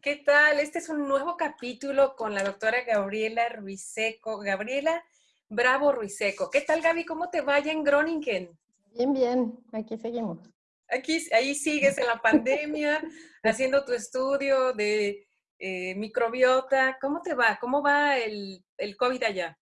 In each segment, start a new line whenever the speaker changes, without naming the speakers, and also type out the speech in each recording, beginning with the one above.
¿Qué tal? Este es un nuevo capítulo con la doctora Gabriela Ruiseco. Gabriela Bravo Ruiseco. ¿Qué tal, Gaby? ¿Cómo te vaya en Groningen?
Bien, bien. Aquí seguimos.
Aquí, ahí sigues en la pandemia, haciendo tu estudio de eh, microbiota. ¿Cómo te va? ¿Cómo va el, el COVID allá?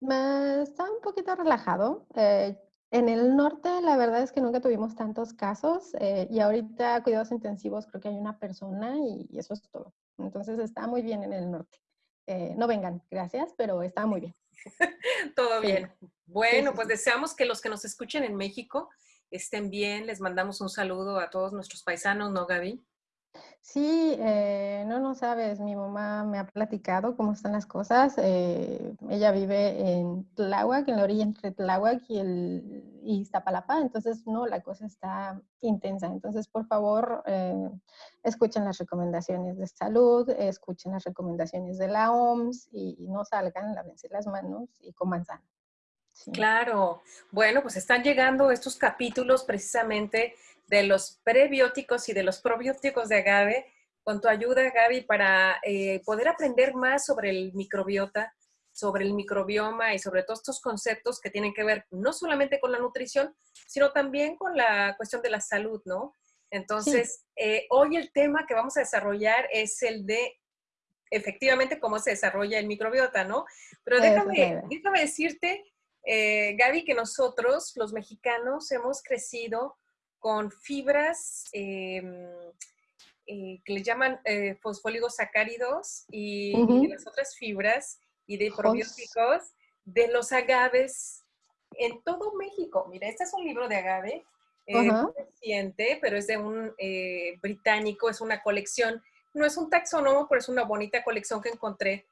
Está un poquito relajado. Eh, en el norte, la verdad es que nunca tuvimos tantos casos eh, y ahorita cuidados intensivos creo que hay una persona y, eso es todo. Entonces está muy bien en el norte. Eh, no vengan, gracias, pero está muy bien.
todo bien. Bueno, pues deseamos que los que nos escuchen en México estén bien. Les mandamos un saludo a todos nuestros paisanos, ¿no, Gaby?
Sí, eh, no, no sabes, mi mamá me ha platicado cómo están las cosas. Eh, ella vive en Tláhuac, en la orilla entre Tláhuac y, el, y entonces no, la cosa está intensa. Entonces, por favor, eh, escuchen las recomendaciones de salud, escuchen las recomendaciones de la OMS y, no salgan, lávense las manos y coman sano.
Claro. Bueno, pues están llegando estos capítulos precisamente de los prebióticos y de los probióticos de agave, con tu ayuda, Gaby, para eh, poder aprender más sobre el microbiota, sobre el microbioma y sobre todos estos conceptos que tienen que ver no solamente con la nutrición, sino también con la cuestión de la salud, ¿no? Entonces, eh, hoy el tema que vamos a desarrollar es el de efectivamente cómo se desarrolla el microbiota, ¿no? Pero déjame, déjame decirte, eh, Gaby, que nosotros, los mexicanos, hemos crecido con fibras em, eh, que le llaman eh, fosfóligos y, las otras fibras y de probióticos de los agaves en todo México. Mira, este es un libro de agave, eh, reciente, pero es de un eh, británico, es una colección, no es un taxónomo, pero es una bonita colección que encontré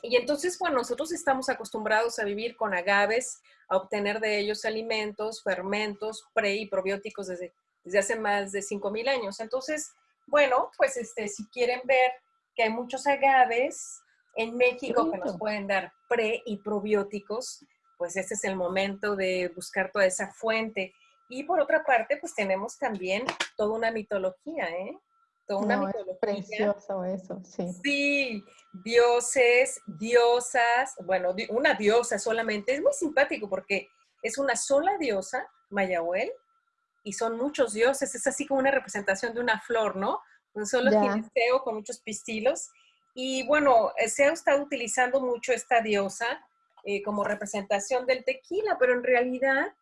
y entonces, bueno, nosotros estamos acostumbrados a vivir con agaves, a obtener de ellos alimentos, fermentos, pre y probióticos desde, desde hace más de 5.000 años. Entonces, bueno, pues este, si quieren ver que hay muchos agaves en México que nos pueden dar pre y probióticos, pues este es el momento de buscar toda esa fuente. Y por otra parte, pues tenemos también toda una mitología, ¿eh?
Una no, Es precioso eso, sí.
Sí, dioses, diosas, bueno, una diosa solamente. Es muy simpático porque es una sola diosa, Mayahuel, y son muchos dioses. Es así como una representación de una flor, ¿no? Un solo gineceo con muchos pistilos. Y bueno, eh, se ha estado utilizando mucho esta diosa eh, como representación del tequila, pero en realidad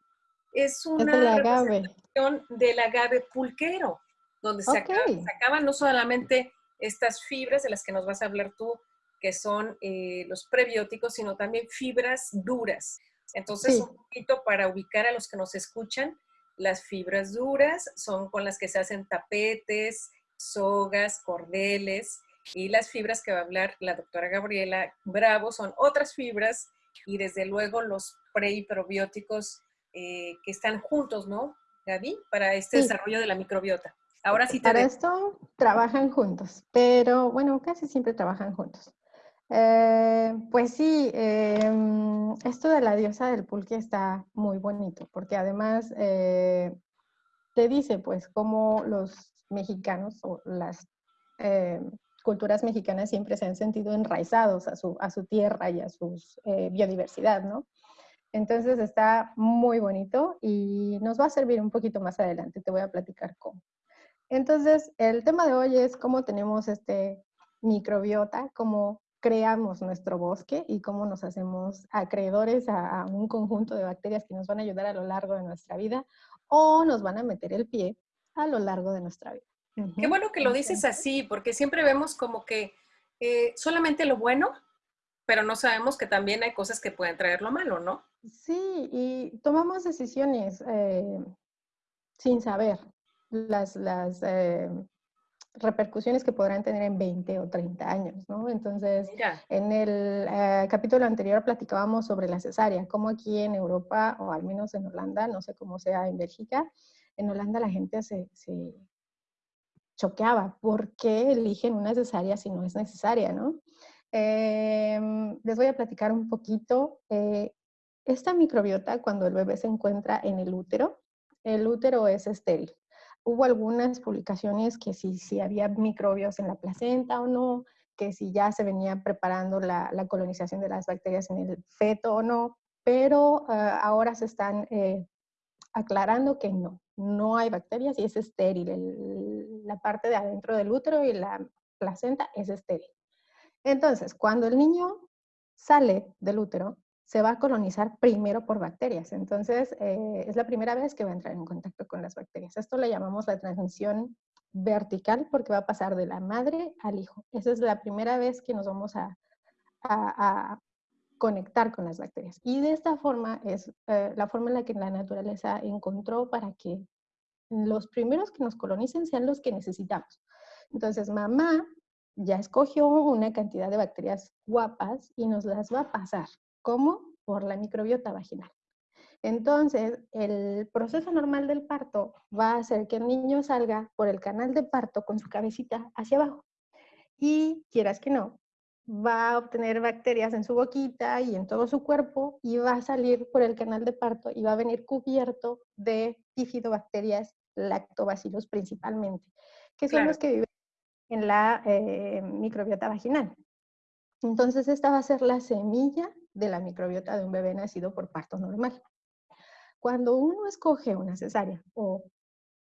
es una representación del agave pulquero donde se, acaban, no solamente estas fibras de las que nos vas a hablar tú, que son eh, los prebióticos, sino también fibras duras. Entonces, un poquito para ubicar a los que nos escuchan, las fibras duras son con las que se hacen tapetes, sogas, cordeles, y las fibras que va a hablar la doctora Gabriela Bravo son otras fibras y desde luego los pre y probióticos eh, que están juntos, ¿no, Gaby? Para este desarrollo de la microbiota. Ahora sí te
Para esto trabajan juntos, pero bueno, casi siempre trabajan juntos. Eh, pues sí, em, esto de la diosa del pulque está muy bonito, porque además eh, te dice pues cómo los mexicanos o las eh, culturas mexicanas siempre se han sentido enraizados a su, a su tierra y a su biodiversidad, ¿no? Entonces está muy bonito y nos va a servir un poquito más adelante, te voy a platicar cómo. Entonces, el tema de hoy es cómo tenemos este microbiota, cómo creamos nuestro bosque y cómo nos hacemos acreedores a, un conjunto de bacterias que nos van a ayudar a lo largo de nuestra vida o nos van a meter el pie a lo largo de nuestra vida.
Qué bueno que lo dices así, porque siempre vemos como que eh, solamente lo bueno, pero no sabemos que también hay cosas que pueden traer lo malo, ¿no?
Sí, y tomamos decisiones eh, sin saber, las, las eh, repercusiones que podrán tener en 20 o 30 años, ¿no? Entonces, en el eh, capítulo anterior platicábamos sobre la cesárea, como aquí en Europa, o al menos en Holanda, no sé cómo sea en Bélgica, en Holanda la gente se, se choqueaba. ¿Por qué eligen una cesárea si no es necesaria, no? Em, les voy a platicar un poquito. Eh, esta microbiota, cuando el bebé se encuentra en el útero, el útero es estéril hubo algunas publicaciones que si, si había microbios en la placenta o no, que si ya se venía preparando la, la colonización de las bacterias en el feto o no, pero uh, ahora se están eh, aclarando que no, no hay bacterias y es estéril. La parte de adentro del útero y la placenta es estéril. Entonces, cuando el niño sale del útero, se va a colonizar primero por bacterias. Entonces, eh, es la primera vez que va a entrar en contacto con las bacterias. Esto le llamamos la transmisión vertical porque va a pasar de la madre al hijo. Esa es la primera vez que nos vamos a, conectar con las bacterias. Y de esta forma es eh, la forma en la que la naturaleza encontró para que los primeros que nos colonicen sean los que necesitamos. Entonces, mamá ya escogió una cantidad de bacterias guapas y nos las va a pasar. ¿Cómo? Por la microbiota vaginal. Entonces, el proceso normal del parto va a hacer que el niño salga por el canal de parto con su cabecita hacia abajo. Y quieras que no, va a obtener bacterias en su boquita y en todo su cuerpo y va a salir por el canal de parto y va a venir cubierto de bifidobacterias lactobacillus principalmente, que son los que viven en la eh, microbiota vaginal. Entonces, esta va a ser la semilla de la microbiota de un bebé nacido por parto normal. Cuando uno escoge una cesárea o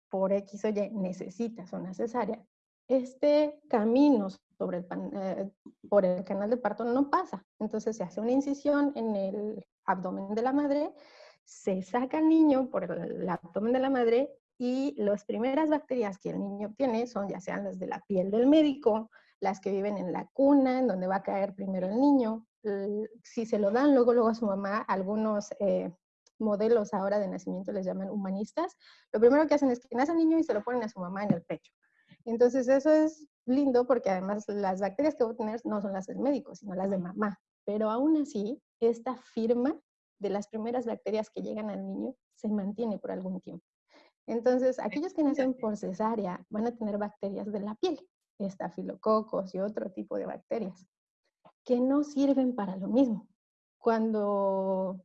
por X o Y necesitas una cesárea, este camino sobre el eh, por el canal de parto no pasa. Entonces se hace una incisión en el abdomen de la madre, se saca el niño por el abdomen de la madre y las primeras bacterias que el niño obtiene son ya sean las de la piel del médico, las que viven en la cuna, en donde va a caer primero el niño. Si se lo dan luego, luego a su mamá, algunos eh, modelos ahora de nacimiento les llaman humanistas, lo primero que hacen es que nace el niño y se lo ponen a su mamá en el pecho. Entonces eso es lindo porque además las bacterias que va a tener no son las del médico, sino las de mamá. Pero aún así, esta firma de las primeras bacterias que llegan al niño se mantiene por algún tiempo. Entonces, aquellos que nacen por cesárea van a tener bacterias de la piel, estafilococos y otro tipo de bacterias, que no sirven para lo mismo. Cuando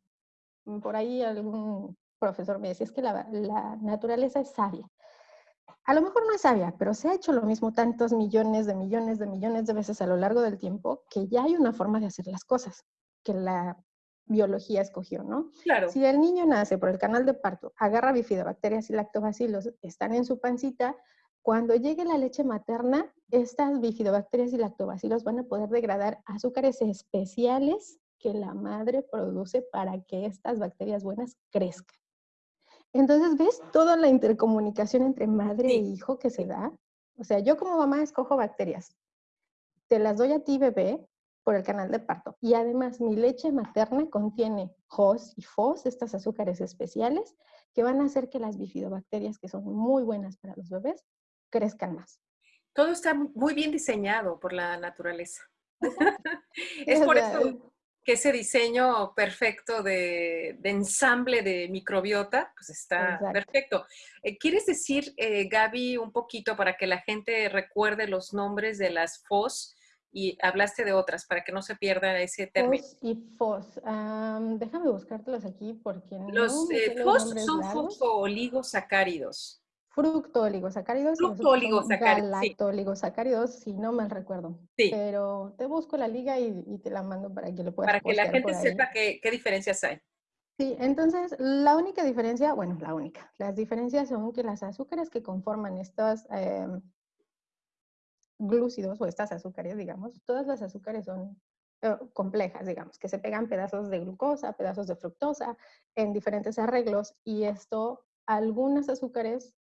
por ahí algún profesor me decía, es que la, la naturaleza es sabia. A lo mejor no es sabia, pero se ha hecho lo mismo tantos millones de millones de millones de veces a lo largo del tiempo que ya hay una forma de hacer las cosas, que la biología escogió, ¿no?
Claro.
Si el niño nace por el canal de parto, agarra bifidobacterias y lactobacilos, están en su pancita, cuando llegue la leche materna, estas bifidobacterias y lactobacilos van a poder degradar azúcares especiales que la madre produce para que estas bacterias buenas crezcan. Entonces, ¿ves toda la intercomunicación entre madre e hijo que se da? O sea, yo como mamá escojo bacterias. Te las doy a ti, bebé, por el canal de parto. Y además mi leche materna contiene HOS y FOS, estas azúcares especiales, que van a hacer que las bifidobacterias, que son muy buenas para los bebés, crezcan más.
Todo está muy bien diseñado por la naturaleza. es por eso que ese diseño perfecto de, ensamble de microbiota, pues está perfecto. Eh, ¿Quieres decir, eh, Gaby, un poquito para que la gente recuerde los nombres de las FOS? y hablaste de otras para que no se pierda ese término.
FOS y FOS. déjame buscártelos aquí porque
los, eh, FOS son fosfooligosacáridos.
Fructooligosacáridos.
Fructooligosacáridos.
Galactooligosacáridos, si no mal recuerdo.
Sí.
Pero te busco la liga y, te la mando para que lo puedas
Para que la gente sepa qué, qué diferencias hay.
Sí, entonces la única diferencia, bueno, la única, las diferencias son que las azúcares que conforman estas em, glúcidos o estas azúcares, digamos, todas las azúcares son eh, complejas, digamos, que se pegan pedazos de glucosa, pedazos de fructosa en diferentes arreglos y esto, algunas azúcares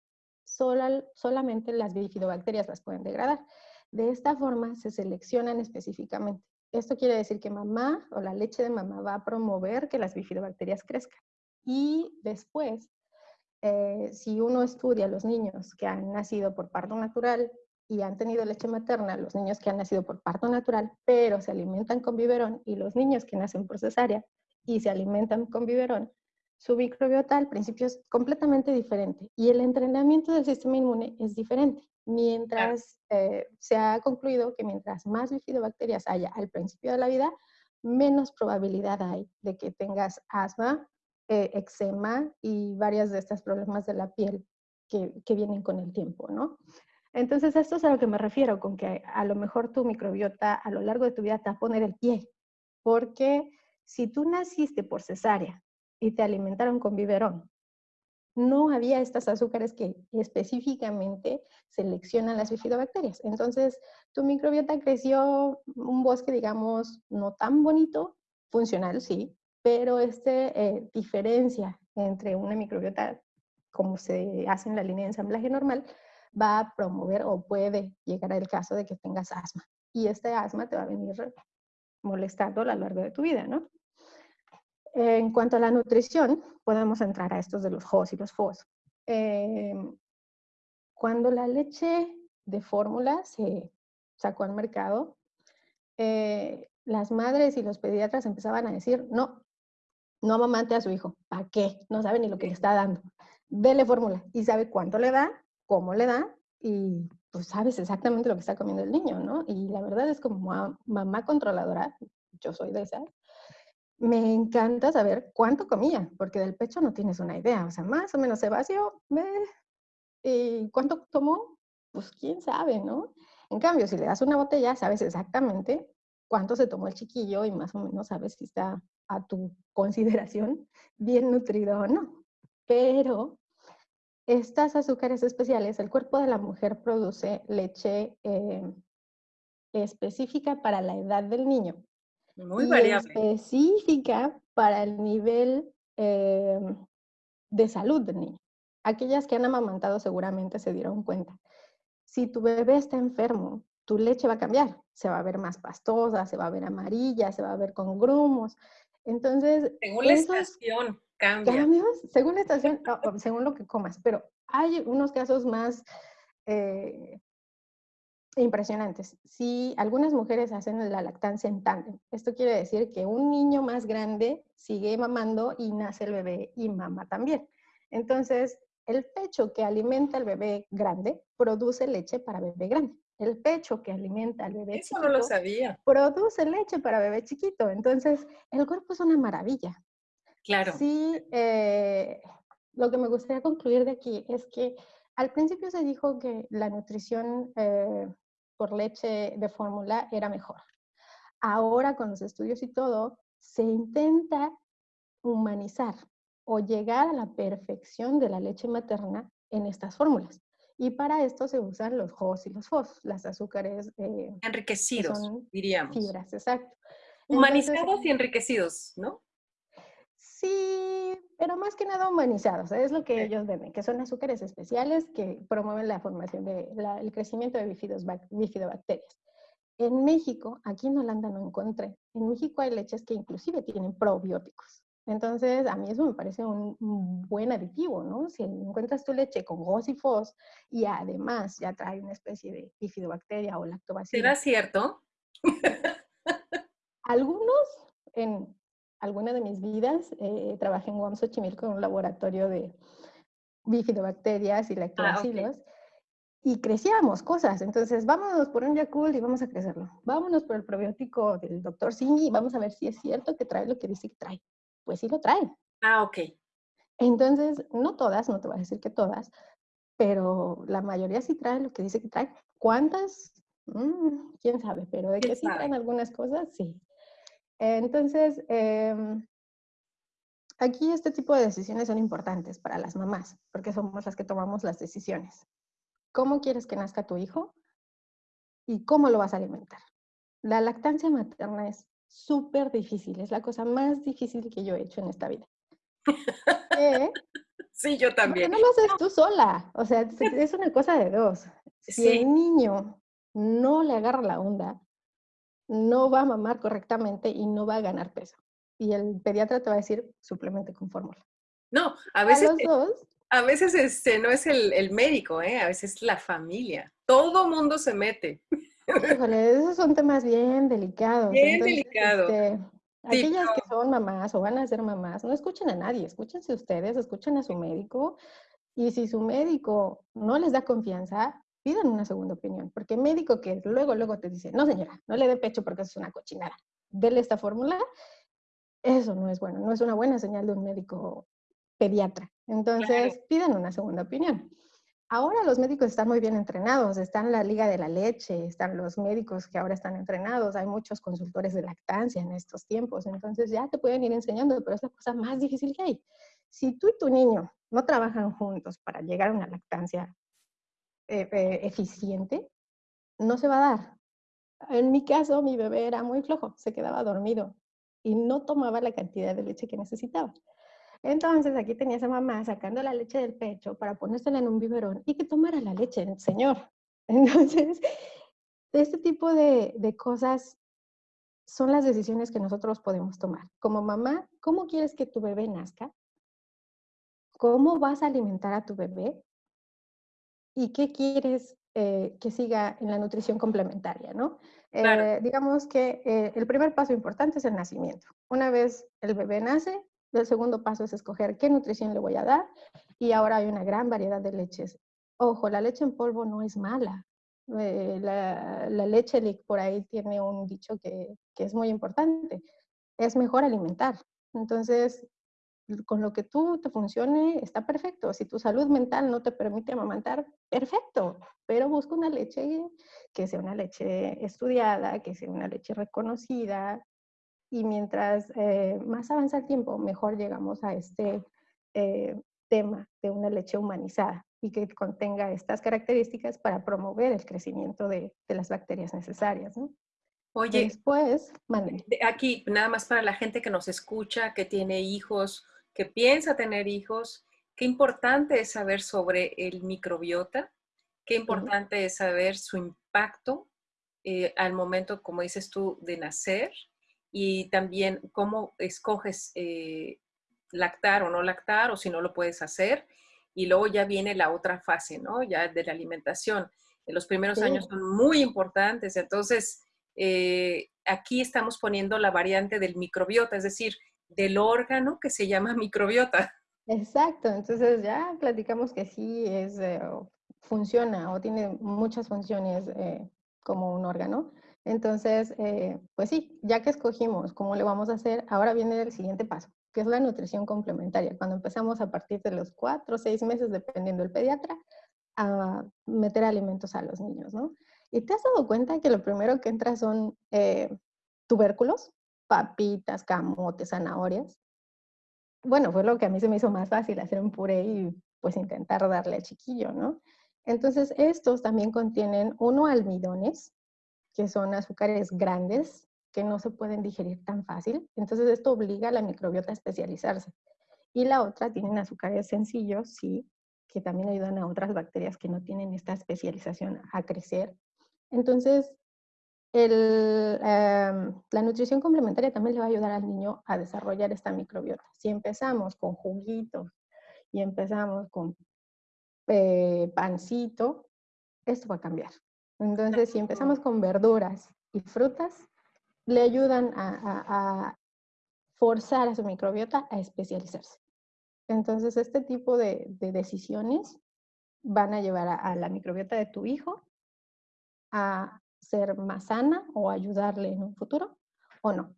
solamente las bifidobacterias las pueden degradar. De esta forma se seleccionan específicamente. Esto quiere decir que mamá o la leche de mamá va a promover que las bifidobacterias crezcan. Y después, eh, si uno estudia los niños que han nacido por parto natural y han tenido leche materna, los niños que han nacido por parto natural, pero se alimentan con biberón, y los niños que nacen por cesárea y se alimentan con biberón, su microbiota al principio es completamente diferente y el entrenamiento del sistema inmune es diferente. Mientras eh, se ha concluido que mientras más bifidobacterias haya al principio de la vida, menos probabilidad hay de que tengas asma, eh, eczema y varias de estas problemas de la piel que, que vienen con el tiempo, ¿no? Entonces, esto es a lo que me refiero, con que a lo mejor tu microbiota a lo largo de tu vida te va a poner el pie, porque si tú naciste por cesárea y te alimentaron con biberón, no había estas azúcares que específicamente seleccionan las bifidobacterias. Entonces, tu microbiota creció un bosque, digamos, no tan bonito, funcional, sí, pero este eh, diferencia entre una microbiota como se hace en la línea de ensamblaje normal, va a promover o puede llegar al caso de que tengas asma. Y este asma te va a venir molestando a lo largo de tu vida, ¿no? En cuanto a la nutrición, podemos entrar a estos de los JOS y los FOS. Em, cuando la leche de fórmula se sacó al mercado, eh, las madres y los pediatras empezaban a decir, no, no amamante a su hijo, ¿para qué? No sabe ni lo que le está dando. Dele fórmula y sabe cuánto le da, cómo le da y pues sabes exactamente lo que está comiendo el niño, ¿no? Y la verdad es como mamá controladora, yo soy de esas, me encanta saber cuánto comía, porque del pecho no tienes una idea, o sea, más o menos se vació, ¿y cuánto tomó? Pues quién sabe, ¿no? En cambio, si le das una botella, sabes exactamente cuánto se tomó el chiquillo y más o menos sabes si está a tu consideración bien nutrido o no. Pero estas azúcares especiales, el cuerpo de la mujer produce leche eh, específica para la edad del niño.
Muy variable.
Específica para el nivel eh, de salud del niño. Aquellas que han amamantado seguramente se dieron cuenta. Si tu bebé está enfermo, tu leche va a cambiar. Se va a ver más pastosa, se va a ver amarilla, se va a ver con grumos. Entonces,
según la estación cambia.
Cambios, según la estación, según lo que comas, pero hay unos casos más eh, impresionantes. Si algunas mujeres hacen la lactancia en tándem, esto quiere decir que un niño más grande sigue mamando y nace el bebé y mama también. Entonces, el pecho que alimenta al bebé grande produce leche para bebé grande el pecho que alimenta al bebé
Eso no lo sabía.
Produce leche para bebé chiquito. Entonces, el cuerpo es una maravilla.
Claro.
Sí, eh, lo que me gustaría concluir de aquí es que al principio se dijo que la nutrición eh, por leche de fórmula era mejor. Ahora, con los estudios y todo, se intenta humanizar o llegar a la perfección de la leche materna en estas fórmulas. Y para esto se usan los JOS y los FOS, las azúcares
eh, enriquecidos, diríamos.
Fibras, exacto.
Humanizados y enriquecidos, ¿no?
Sí, pero más que nada humanizados, es lo que ellos ven, que son azúcares especiales que promueven la formación de el crecimiento de bifidobacterias. En México, aquí en Holanda no encontré, en México hay leches que inclusive tienen probióticos. Entonces, a mí eso me parece un, buen aditivo, ¿no? Si encuentras tu leche con GOS y FOS y además ya trae una especie de bifidobacteria o lactobacillus.
¿Será cierto?
Algunos, en alguna de mis vidas, eh, trabajé en Guam con un laboratorio de bifidobacterias y ah, lactobacillus. Y crecíamos cosas, entonces vámonos por un Yakult y vamos a crecerlo. Vámonos por el probiótico del doctor Singh y vamos a ver si es cierto que trae lo que dice que trae pues sí lo traen.
Ah, ok.
Entonces, no todas, no te voy a decir que todas, pero la mayoría sí traen lo que dice que traen. ¿Cuántas? Mm, quién sabe, pero de que sí traen algunas cosas, sí. Entonces, em, aquí este tipo de decisiones son importantes para las mamás, porque somos las que tomamos las decisiones. ¿Cómo quieres que nazca tu hijo? ¿Y cómo lo vas a alimentar? La lactancia materna es súper difícil, es la cosa más difícil que yo he hecho en esta vida.
sí, yo también.
no lo haces tú sola, o sea, es una cosa de dos. Si el niño no le agarra la onda, no va a mamar correctamente y no va a ganar peso. Y el pediatra te va a decir suplemente con fórmula.
No, a veces, a veces este, no es el, el médico, ¿eh? a veces es la familia. Todo mundo se mete.
Híjole, esos son temas bien delicados.
Bien delicados. Este,
aquellas que son mamás o van a ser mamás, no escuchen a nadie, escúchense ustedes, escuchen a su médico. Y si su médico no les da confianza, pidan una segunda opinión. Porque médico que luego, luego te dice, no señora, no le dé pecho porque eso es una cochinada. Dele esta fórmula. Eso no es bueno, no es una buena señal de un médico pediatra. Entonces, pidan una segunda opinión. Ahora los médicos están muy bien entrenados, están la Liga de la Leche, están los médicos que ahora están entrenados, hay muchos consultores de lactancia en estos tiempos, entonces ya te pueden ir enseñando, pero es la cosa más difícil que hay. Si tú y tu niño no trabajan juntos para llegar a una lactancia eh, eh, eficiente, no se va a dar. En mi caso, mi bebé era muy flojo, se quedaba dormido y no tomaba la cantidad de leche que necesitaba. Entonces aquí tenía esa mamá sacando la leche del pecho para ponérsela en un biberón y que tomara la leche el señor. Entonces, este tipo de, de cosas son las decisiones que nosotros podemos tomar. Como mamá, ¿cómo quieres que tu bebé nazca? ¿Cómo vas a alimentar a tu bebé? ¿Y qué quieres eh, que siga en la nutrición complementaria, ¿no? Eh, digamos que eh, el primer paso importante es el nacimiento. Una vez el bebé nace, el segundo paso es escoger qué nutrición le voy a dar y ahora hay una gran variedad de leches. Ojo, la leche en polvo no es mala. Eh, la, leche por ahí tiene un dicho que, que es muy importante. Es mejor alimentar. Entonces, con lo que tú te funcione, está perfecto. Si tu salud mental no te permite amamantar, perfecto, pero busca una leche que sea una leche estudiada, que sea una leche reconocida, y mientras eh, más avanza el tiempo, mejor llegamos a este eh, tema de una leche humanizada y que contenga estas características para promover el crecimiento de, las bacterias necesarias.
Oye,
después,
aquí nada más para la gente que nos escucha, que tiene hijos, que piensa tener hijos, qué importante es saber sobre el microbiota, qué importante es saber su impacto eh, al momento, como dices tú, de nacer y también cómo escoges eh, lactar o no lactar o si no lo puedes hacer. Y luego ya viene la otra fase, ¿no? Ya de la alimentación. En los primeros años son muy importantes. Entonces, eh, aquí estamos poniendo la variante del microbiota, es decir, del órgano que se llama microbiota.
Exacto, entonces ya platicamos que sí es, eh, funciona o tiene muchas funciones como un órgano. Entonces, eh, pues sí, ya que escogimos cómo le vamos a hacer, ahora viene el siguiente paso, que es la nutrición complementaria. Cuando empezamos a partir de los cuatro o seis meses, dependiendo del pediatra, a meter alimentos a los niños, ¿no? ¿Y te has dado cuenta que lo primero que entra son eh, tubérculos, papitas, camotes, zanahorias? Bueno, fue lo que a mí se me hizo más fácil hacer un puré y pues intentar darle al chiquillo, ¿no? Entonces, estos también contienen uno almidones, que son azúcares grandes que no se pueden digerir tan fácil. Entonces esto obliga a la microbiota a especializarse. Y la otra tienen azúcares sencillos, sí, que también ayudan a otras bacterias que no tienen esta especialización a crecer. Entonces, el, em, la nutrición complementaria también le va a ayudar al niño a desarrollar esta microbiota. Si empezamos con juguitos y empezamos con eh, pancito, esto va a cambiar. Entonces, si empezamos con verduras y frutas, le ayudan a, forzar a su microbiota a especializarse. Entonces, este tipo de, decisiones van a llevar a, la microbiota de tu hijo a ser más sana o ayudarle en un futuro o no.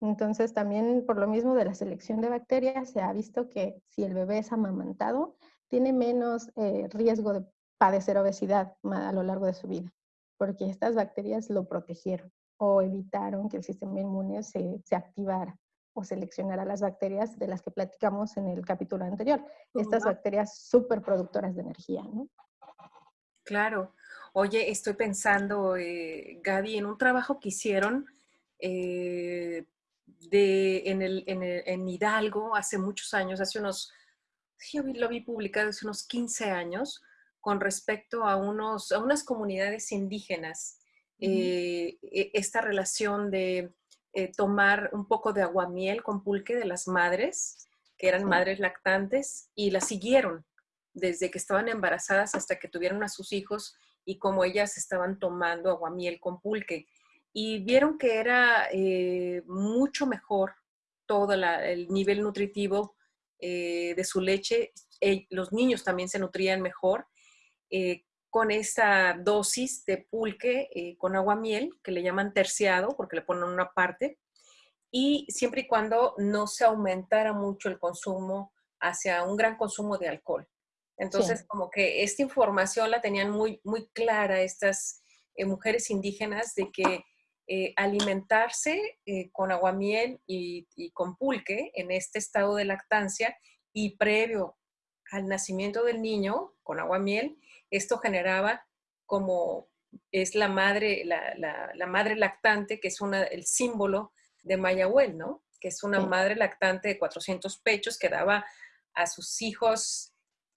Entonces, también por lo mismo de la selección de bacterias, se ha visto que si el bebé es amamantado, tiene menos eh, riesgo de padecer obesidad a lo largo de su vida, porque estas bacterias lo protegieron o evitaron que el sistema inmune se, se activara o seleccionara las bacterias de las que platicamos en el capítulo anterior. Estas bacterias súper productoras de energía, ¿no?
Claro. Oye, estoy pensando, eh, Gaby, en un trabajo que hicieron eh, de, en, el, en, en, Hidalgo hace muchos años, hace unos, yo lo vi publicado hace unos 15 años, con respecto a, unos, a unas comunidades indígenas. Eh, e, esta relación de eh, tomar un poco de aguamiel con pulque de las madres, que eran madres lactantes, y las siguieron desde que estaban embarazadas hasta que tuvieron a sus hijos y como ellas estaban tomando aguamiel con pulque. Y vieron que era eh, mucho mejor todo el nivel nutritivo de su leche. los niños también se nutrían mejor eh, con esa dosis de pulque eh, con agua miel, que le llaman terciado, porque le ponen una parte, y siempre y cuando no se aumentara mucho el consumo hacia un gran consumo de alcohol. Entonces, como que esta información la tenían muy, muy clara estas eh, mujeres indígenas de que eh, alimentarse eh, con aguamiel y, y con pulque en este estado de lactancia y previo al nacimiento del niño con aguamiel, esto generaba como es la madre, la, la, madre lactante, que es una, el símbolo de Mayahuel, ¿no? Que es una madre lactante de 400 pechos que daba a sus hijos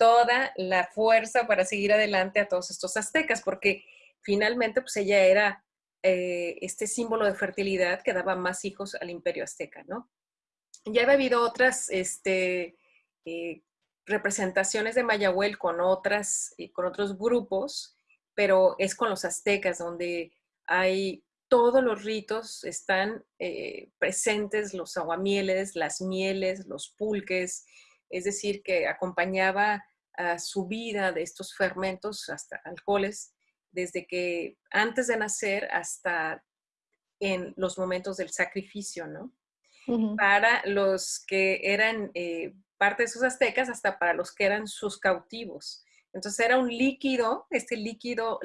toda la fuerza para seguir adelante a todos estos aztecas, porque finalmente pues ella era eh, este símbolo de fertilidad que daba más hijos al imperio azteca, ¿no? Ya había habido otras este, eh, representaciones de Mayahuel con, otras, eh, con otros grupos, pero es con los aztecas donde hay todos los ritos, están presentes los aguamieles, las mieles, los pulques, es decir, que acompañaba a su vida de estos fermentos, hasta alcoholes, desde que antes de nacer hasta en los momentos del sacrificio, ¿no? Para los que eran eh, parte de sus aztecas, hasta para los que eran sus cautivos. Entonces era un líquido, este líquido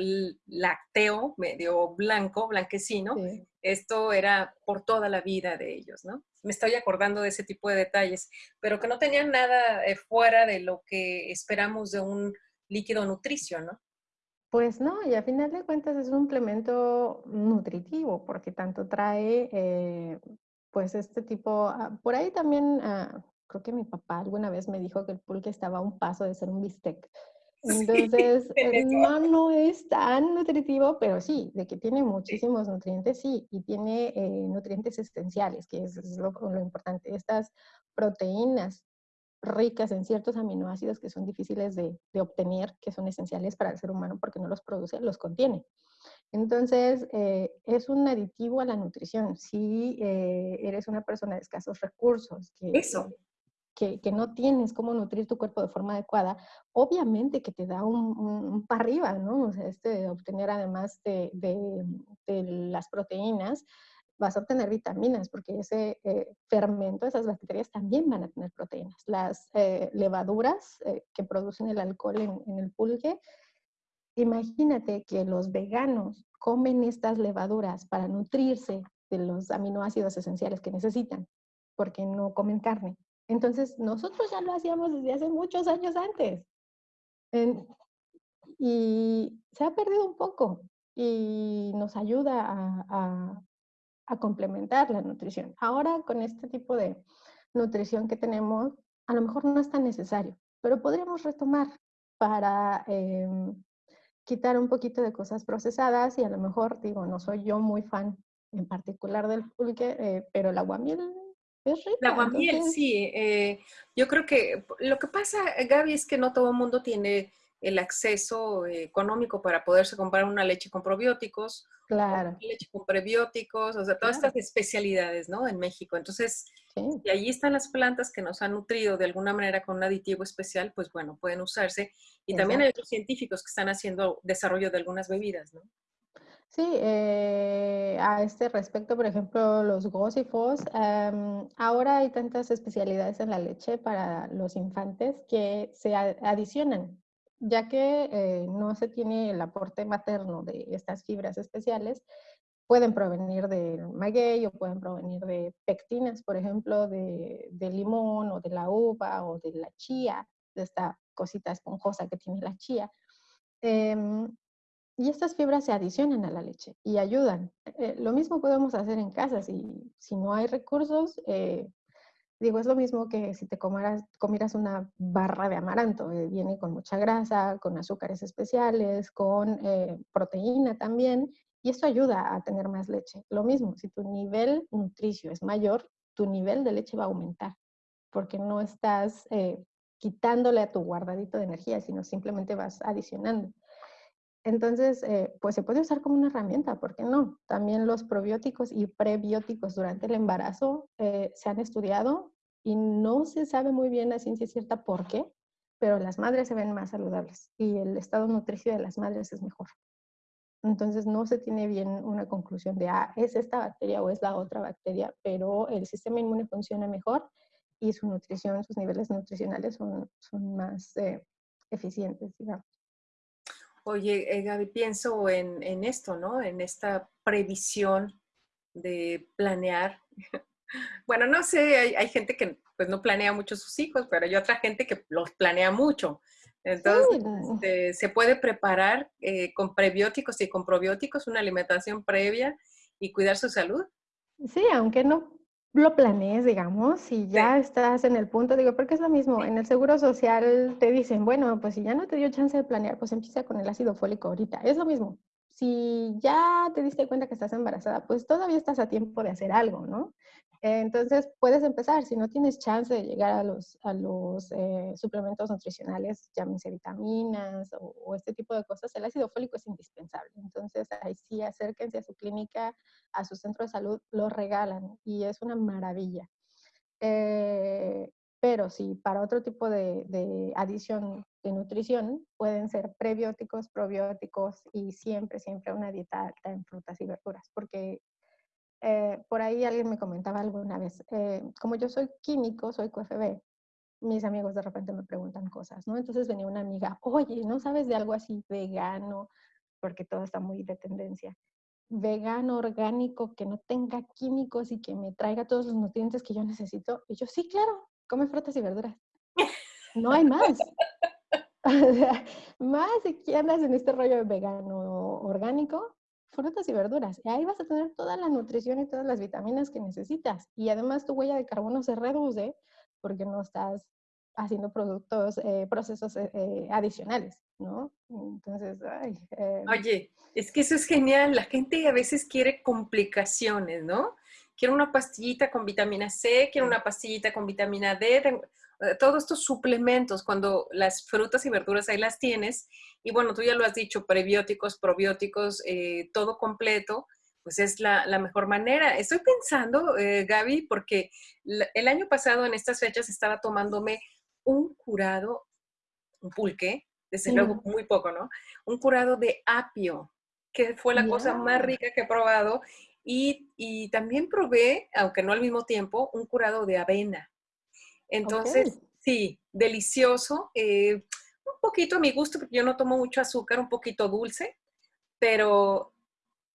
lácteo, medio blanco, blanquecino. Esto era por toda la vida de ellos, ¿no? Me estoy acordando de ese tipo de detalles, pero que no tenían nada eh, fuera de lo que esperamos de un líquido nutricio, ¿no?
Pues no, y a final de cuentas es un implemento nutritivo, porque tanto trae, eh, pues este tipo, ah, por ahí también, ah, creo que mi papá alguna vez me dijo que el pulque estaba a un paso de ser un bistec. Entonces, eh, no, no es tan nutritivo, pero sí, de que tiene muchísimos nutrientes, sí, y tiene eh, nutrientes esenciales, que es, lo, lo, importante. Estas proteínas ricas en ciertos aminoácidos que son difíciles de, obtener, que son esenciales para el ser humano porque no los produce, los contiene. Entonces, eh, es un aditivo a la nutrición. Si eh, eres una persona de escasos recursos, que,
Eso.
Que, no tienes cómo nutrir tu cuerpo de forma adecuada, obviamente que te da un, para arriba, ¿no? O sea, este, obtener además de, de, de las proteínas, vas a obtener vitaminas, porque ese eh, fermento, esas bacterias también van a tener proteínas. Las eh, levaduras eh, que producen el alcohol en, el pulque, imagínate que los veganos comen estas levaduras para nutrirse de los aminoácidos esenciales que necesitan, porque no comen carne. Entonces, nosotros ya lo hacíamos desde hace muchos años antes. y se ha perdido un poco y nos ayuda a, complementar la nutrición. Ahora con este tipo de nutrición que tenemos, a lo mejor no es tan necesario, pero podríamos retomar para em, quitar un poquito de cosas procesadas y a lo mejor, digo, no soy yo muy fan en particular del pulque, eh, pero el aguamiel es rico.
El aguamiel, sí. Eh, yo creo que lo que pasa, Gaby, es que no todo el mundo tiene el acceso económico para poderse comprar una leche con probióticos,
claro.
leche con prebióticos, o sea, todas estas especialidades, ¿no? En México. Entonces, y allí están las plantas que nos han nutrido de alguna manera con un aditivo especial, pues bueno, pueden usarse. Y también hay otros científicos que están haciendo desarrollo de algunas bebidas, ¿no?
Sí, eh, a este respecto, por ejemplo, los gósifos, em, ahora hay tantas especialidades en la leche para los infantes que se adicionan ya que eh, no se tiene el aporte materno de estas fibras especiales, pueden provenir del maguey o pueden provenir de pectinas, por ejemplo, de, limón o de la uva o de la chía, de esta cosita esponjosa que tiene la chía. Em, y estas fibras se adicionan a la leche y ayudan. Eh, lo mismo podemos hacer en casa. Si, si no hay recursos, eh, Digo, es lo mismo que si te comieras, una barra de amaranto, eh, viene con mucha grasa, con azúcares especiales, con proteína también, y esto ayuda a tener más leche. Lo mismo, si tu nivel nutricio es mayor, tu nivel de leche va a aumentar, porque no estás quitándole a tu guardadito de energía, sino simplemente vas adicionando. Entonces, pues se puede usar como una herramienta, ¿por qué no? También los probióticos y prebióticos durante el embarazo se han estudiado y no se sabe muy bien a ciencia cierta por qué, pero las madres se ven más saludables y el estado nutricio de las madres es mejor. Entonces no se tiene bien una conclusión de, ah, es esta bacteria o es la otra bacteria, pero el sistema inmune funciona mejor y su nutrición, sus niveles nutricionales son, son más eficientes, digamos.
Oye, eh, Gaby, pienso en, en, esto, ¿no? En esta previsión de planear. Bueno, no sé, hay, hay, gente que pues no planea mucho sus hijos, pero hay otra gente que los planea mucho. Entonces, sí. este, se puede preparar eh, con prebióticos y con probióticos una alimentación previa y cuidar su salud.
Sí, aunque no lo planees, digamos, si ya sí. estás en el punto, digo, porque es lo mismo, en el seguro social te dicen, bueno, pues si ya no te dio chance de planear, pues empieza con el ácido fólico ahorita, es lo mismo. Si ya te diste cuenta que estás embarazada, pues todavía estás a tiempo de hacer algo, ¿no? Entonces puedes empezar, si no tienes chance de llegar a los, a los eh, suplementos nutricionales, llámense vitaminas o, o, este tipo de cosas, el ácido fólico es indispensable. Entonces ahí sí acérquense a su clínica, a su centro de salud, lo regalan y es una maravilla. Eh, pero sí, para otro tipo de, de, adición de nutrición pueden ser prebióticos, probióticos y siempre, siempre una dieta alta en frutas y verduras, porque eh, por ahí alguien me comentaba alguna vez, eh, como yo soy químico, soy QFB, mis amigos de repente me preguntan cosas, ¿no? Entonces venía una amiga, oye, ¿no sabes de algo así vegano? Porque todo está muy de tendencia. Vegano, orgánico, que no tenga químicos y que me traiga todos los nutrientes que yo necesito. Y yo, sí, claro, come frutas y verduras. No hay más. más si andas en este rollo vegano orgánico, frutas y verduras. Y ahí vas a tener toda la nutrición y todas las vitaminas que necesitas. Y además tu huella de carbono se reduce porque no estás haciendo productos, eh, procesos eh, eh, adicionales, ¿no? Entonces, ay,
eh. Oye, es que eso es genial. La gente a veces quiere complicaciones, ¿no? Quiero una pastillita con vitamina C, quiero una pastillita con vitamina D, todos estos suplementos, cuando las frutas y verduras ahí las tienes, y bueno, tú ya lo has dicho, prebióticos, probióticos, eh, todo completo, pues es la, la, mejor manera. Estoy pensando, eh, Gaby, porque el año pasado en estas fechas estaba tomándome un curado, un pulque, desde luego muy poco, ¿no? Un curado de apio, que fue la yeah. cosa más rica que he probado. Y, y, también probé, aunque no al mismo tiempo, un curado de avena. Entonces, okay. sí, delicioso. Eh, un poquito a mi gusto, porque yo no tomo mucho azúcar, un poquito dulce, pero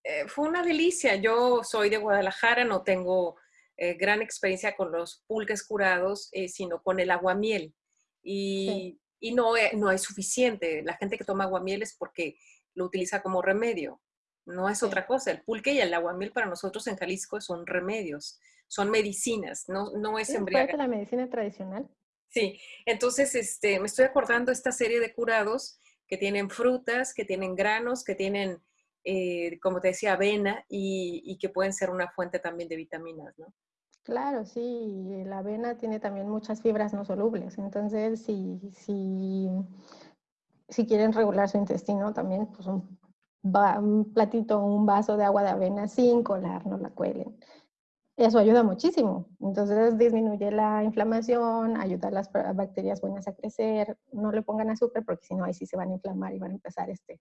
eh, fue una delicia. Yo soy de Guadalajara, no tengo eh, gran experiencia con los pulques curados, eh, sino con el aguamiel. Y, sí. y no, no es suficiente. La gente que toma aguamiel es porque lo utiliza como remedio. No es sí. otra cosa. El pulque y el aguamiel para nosotros en Jalisco son remedios son medicinas, no, no es.
¿Es la medicina tradicional?
Sí, entonces este, me estoy acordando esta serie de curados que tienen frutas, que tienen granos, que tienen, eh, como te decía, avena y, y, que pueden ser una fuente también de vitaminas, ¿no?
Claro, sí, la avena tiene también muchas fibras no solubles, entonces si, si, si quieren regular su intestino, también pues un, un platito, un vaso de agua de avena sin colar, no la cuelen eso ayuda muchísimo. Entonces disminuye la inflamación, ayuda a las bacterias buenas a crecer. No le pongan azúcar porque si no, ahí sí se van a inflamar y van a empezar este,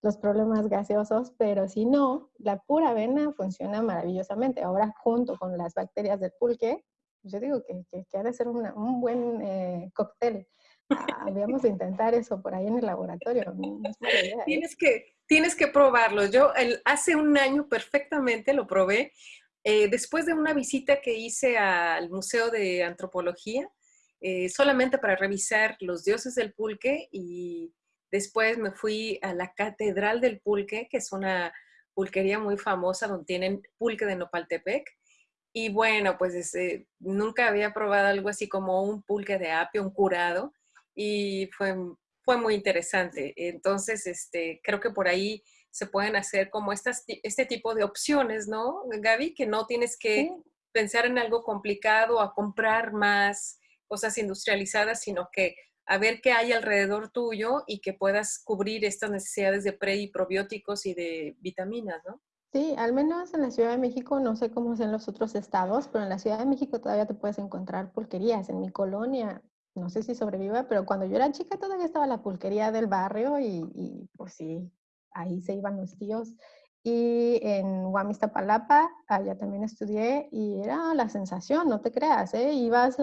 los problemas gaseosos. Pero si no, la pura avena funciona maravillosamente. Ahora, junto con las bacterias del pulque, yo digo que, que, que ha de ser un buen eh, cóctel. Ah, habíamos de intentar eso por ahí en el laboratorio.
¿eh? tienes, que, tienes que probarlo. Yo hace un año perfectamente lo probé eh, después de una visita que hice al Museo de Antropología, eh, solamente para revisar los dioses del pulque y después me fui a la Catedral del Pulque, que es una pulquería muy famosa donde tienen pulque de Nopaltepec. Y bueno, pues eh, nunca había probado algo así como un pulque de apio, un curado, y fue, fue muy interesante. Entonces, este, creo que por ahí se pueden hacer como estas, este tipo de opciones, ¿no, Gaby? Que no tienes que sí. pensar en algo complicado, a comprar más cosas industrializadas, sino que a ver qué hay alrededor tuyo y que puedas cubrir estas necesidades de pre y probióticos y de vitaminas, ¿no?
Sí, al menos en la Ciudad de México, no sé cómo es en los otros estados, pero en la Ciudad de México todavía te puedes encontrar pulquerías. En mi colonia, no sé si sobreviva, pero cuando yo era chica todavía estaba la pulquería del barrio y, y pues sí, ahí se iban los tíos. Y en Guamistapalapa, allá también estudié y era la sensación, no te creas, ¿eh? ibas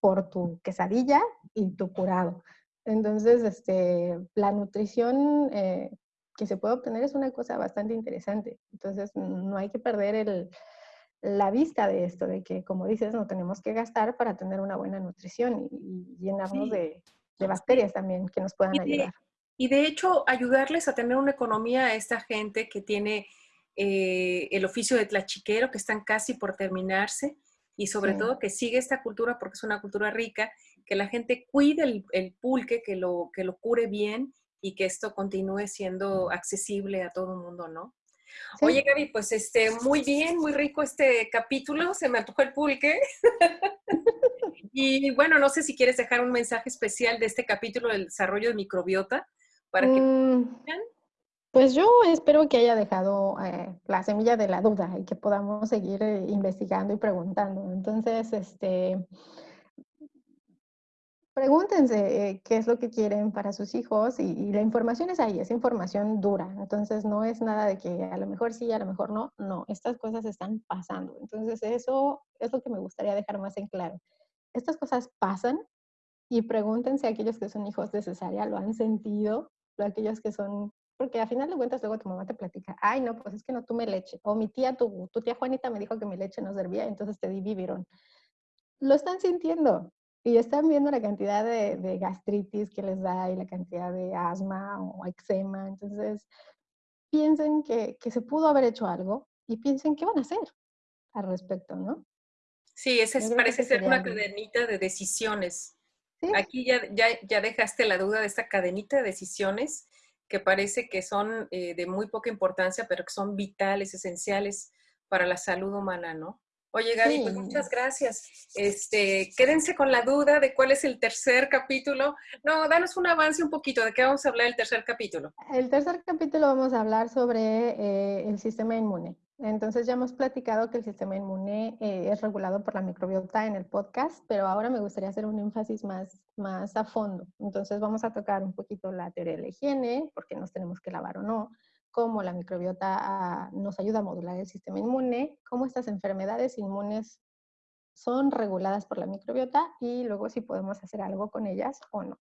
por tu quesadilla y tu curado. Entonces, este, la nutrición eh, que se puede obtener es una cosa bastante interesante. Entonces, no hay que perder el, la vista de esto, de que, como dices, no tenemos que gastar para tener una buena nutrición y, llenarnos de, bacterias también que nos puedan ayudar.
Y de hecho, ayudarles a tener una economía a esta gente que tiene eh, el oficio de tlachiquero, que están casi por terminarse, y sobre todo que sigue esta cultura porque es una cultura rica, que la gente cuide el, pulque, que lo, que lo cure bien y que esto continúe siendo accesible a todo el mundo, ¿no? Oye, Gaby, pues este, muy bien, muy rico este capítulo, se me antojó el pulque. y bueno, no sé si quieres dejar un mensaje especial de este capítulo del desarrollo de microbiota para que... Mm,
pues yo espero que haya dejado eh, la semilla de la duda y que podamos seguir eh, investigando y preguntando. Entonces, este, pregúntense eh, qué es lo que quieren para sus hijos y, la información es ahí, es información dura. Entonces, no es nada de que a lo mejor sí, a lo mejor no. No, estas cosas están pasando. Entonces, eso es lo que me gustaría dejar más en claro. Estas cosas pasan y pregúntense a aquellos que son hijos de cesárea, lo han sentido, a aquellos que son porque a final de cuentas luego tu mamá te platica, ay, no, pues es que no tuve leche. O mi tía, tu, tu tía Juanita me dijo que mi leche no servía, entonces te di. Lo están sintiendo y están viendo la cantidad de, de, gastritis que les da y la cantidad de asma o eczema. Entonces, piensen que, que se pudo haber hecho algo y piensen qué van a hacer al respecto, ¿no?
Sí, ese parece ser una cadenita de decisiones. Aquí ya, ya, ya dejaste la duda de esta cadenita de decisiones que parece que son eh, de muy poca importancia, pero que son vitales, esenciales para la salud humana, ¿no? Oye, Gaby, pues muchas gracias. Este, quédense con la duda de cuál es el tercer capítulo. No, danos un avance un poquito. ¿De qué vamos a hablar el tercer capítulo?
El tercer capítulo vamos a hablar sobre eh, el sistema inmune. Entonces ya hemos platicado que el sistema inmune eh, es regulado por la microbiota en el podcast, pero ahora me gustaría hacer un énfasis más, más a fondo. Entonces vamos a tocar un poquito la teoría de la higiene, por qué nos tenemos que lavar o no, cómo la microbiota ah, nos ayuda a modular el sistema inmune, cómo estas enfermedades inmunes son reguladas por la microbiota y luego si podemos hacer algo con ellas o no.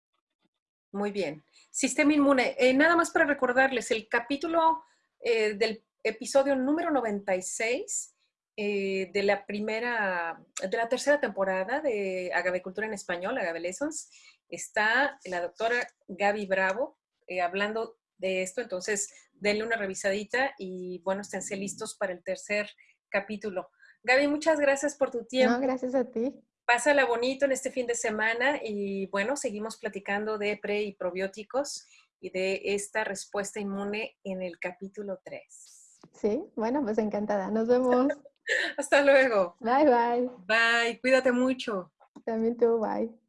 Muy bien. Sistema inmune. Eh, nada más para recordarles, el capítulo eh, del episodio número 96 eh, de la primera, de la tercera temporada de Agavicultura en Español, Agave Lessons. Está la doctora Gaby Bravo eh, hablando de esto, entonces denle una revisadita y bueno, esténse listos para el tercer capítulo. Gaby, muchas gracias por tu tiempo.
No, gracias a ti.
Pásala bonito en este fin de semana y bueno, seguimos platicando de pre y probióticos y de esta respuesta inmune en el capítulo 3.
Sí, bueno, pues encantada. Nos vemos.
Hasta luego.
Bye, bye.
Bye, cuídate mucho.
También tú, bye.